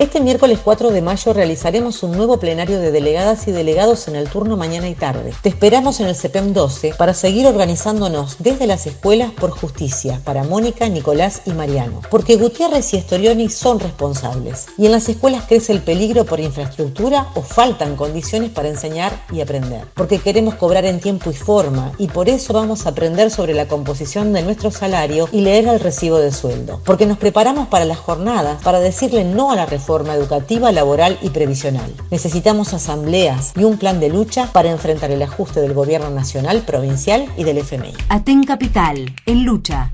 Este miércoles 4 de mayo realizaremos un nuevo plenario de delegadas y delegados en el turno mañana y tarde. Te esperamos en el CEPEM 12 para seguir organizándonos desde las escuelas por justicia para Mónica, Nicolás y Mariano. Porque Gutiérrez y Estorioni son responsables. Y en las escuelas crece el peligro por infraestructura o faltan condiciones para enseñar y aprender. Porque queremos cobrar en tiempo y forma y por eso vamos a aprender sobre la composición de nuestro salario y leer el recibo de sueldo. Porque nos preparamos para las jornadas, para decirle no a la reforma educativa, laboral y previsional. Necesitamos asambleas y un plan de lucha para enfrentar el ajuste del gobierno nacional, provincial y del FMI. Aten Capital, en lucha.